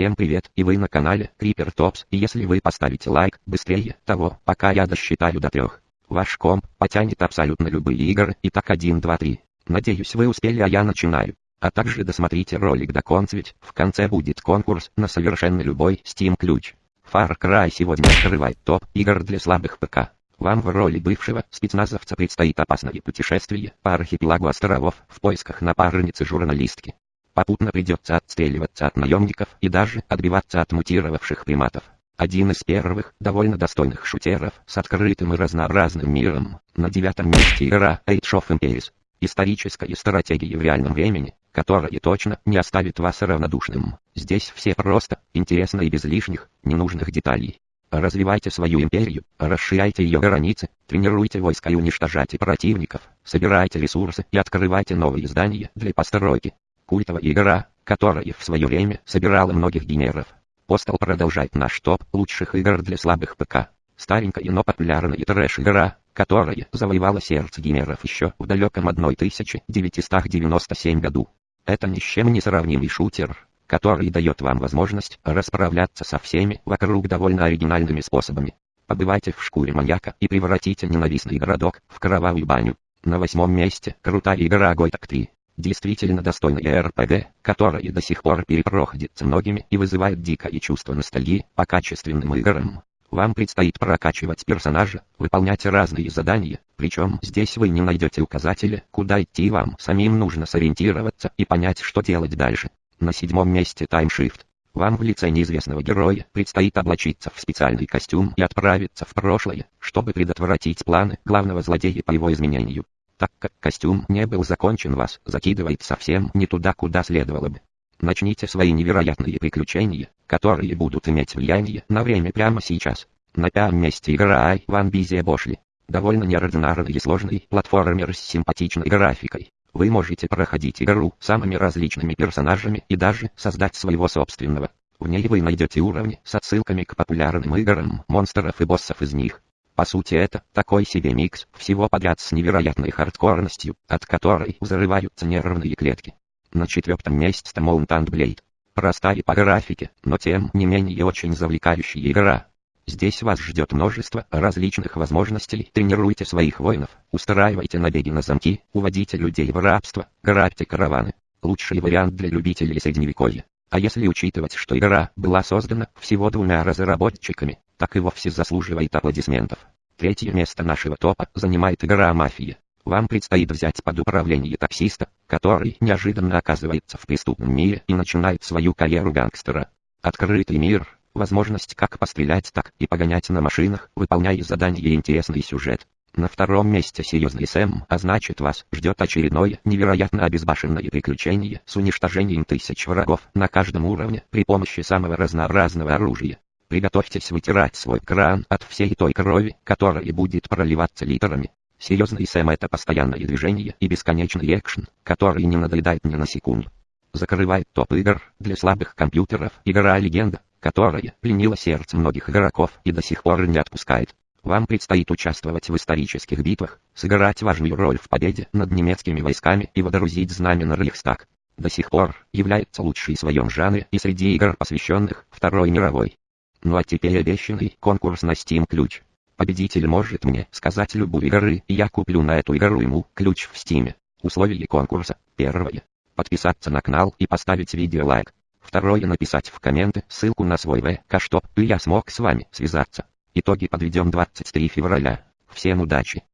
Всем привет, и вы на канале Creeper Tops, и если вы поставите лайк, быстрее того, пока я досчитаю до трех, ваш комп потянет абсолютно любые игры, Итак, 1, 2, 3. Надеюсь вы успели, а я начинаю. А также досмотрите ролик до конца, ведь в конце будет конкурс на совершенно любой Steam ключ. Far Cry сегодня открывает топ игр для слабых ПК. Вам в роли бывшего спецназовца предстоит опасное путешествие по архипелагу островов в поисках напарницы журналистки. Попутно придется отстреливаться от наемников и даже отбиваться от мутировавших приматов. Один из первых, довольно достойных шутеров, с открытым и разнообразным миром. На девятом месте игра Age of Empires. Историческая стратегия в реальном времени, которая точно не оставит вас равнодушным. Здесь все просто, интересно и без лишних, ненужных деталей. Развивайте свою империю, расширяйте ее границы, тренируйте войска и уничтожайте противников, собирайте ресурсы и открывайте новые здания для постройки культовая игра, которая в свое время собирала многих генеров. Постал продолжает наш топ лучших игр для слабых ПК. Старенькая, но популярная трэш-игра, которая завоевала сердце геймеров еще в далеком 1997 году. Это ни с чем не сравнимый шутер, который дает вам возможность расправляться со всеми вокруг довольно оригинальными способами. Побывайте в шкуре маньяка и превратите ненавистный городок в кровавую баню. На восьмом месте крутая игра Гойtak 3 действительно достойная РПГ, которая до сих пор перепроходится многими и вызывает дикое чувство ностальгии по качественным играм. Вам предстоит прокачивать персонажа, выполнять разные задания, причем здесь вы не найдете указателя, куда идти вам самим нужно сориентироваться и понять, что делать дальше. На седьмом месте таймшифт. Вам в лице неизвестного героя предстоит облачиться в специальный костюм и отправиться в прошлое, чтобы предотвратить планы главного злодея по его изменению так как костюм не был закончен вас закидывает совсем не туда, куда следовало бы. Начните свои невероятные приключения, которые будут иметь влияние на время прямо сейчас. На пятом месте игра Ай Ван Бизе Бошли. Довольно неординарный и сложный платформер с симпатичной графикой. Вы можете проходить игру самыми различными персонажами и даже создать своего собственного. В ней вы найдете уровни с отсылками к популярным играм, монстров и боссов из них. По сути это такой себе микс всего подряд с невероятной хардкорностью, от которой взрываются нервные клетки. На четвертом месте Mountain Blade. Простая по графике, но тем не менее очень завлекающая игра. Здесь вас ждет множество различных возможностей. Тренируйте своих воинов, устраивайте набеги на замки, уводите людей в рабство, грабьте караваны. Лучший вариант для любителей средневековья. А если учитывать, что игра была создана всего двумя разработчиками, так и вовсе заслуживает аплодисментов. Третье место нашего топа занимает игра «Мафия». Вам предстоит взять под управление таксиста, который неожиданно оказывается в преступном мире и начинает свою карьеру гангстера. Открытый мир, возможность как пострелять, так и погонять на машинах, выполняя задания и интересный сюжет. На втором месте серьезный Сэм, а значит вас ждет очередное невероятно обезбашенное приключение с уничтожением тысяч врагов на каждом уровне при помощи самого разнообразного оружия. Приготовьтесь вытирать свой кран от всей той крови, которая будет проливаться литрами. Серьезный Сэм это постоянное движение и бесконечный экшен, который не надоедает ни на секунду. Закрывает топ игр для слабых компьютеров игра «Легенда», которая пленила сердце многих игроков и до сих пор не отпускает. Вам предстоит участвовать в исторических битвах, сыграть важную роль в победе над немецкими войсками и водрузить знамя на Рейхстаг. До сих пор является лучшей в своем жанре и среди игр, посвященных Второй мировой. Ну а теперь обещанный конкурс на Steam ключ. Победитель может мне сказать любую игры, и я куплю на эту игру ему ключ в Steam. Условия конкурса. Первое. Подписаться на канал и поставить видео лайк. Второе. Написать в комменты ссылку на свой ВК, чтоб я смог с вами связаться. Итоги подведем 23 февраля. Всем удачи!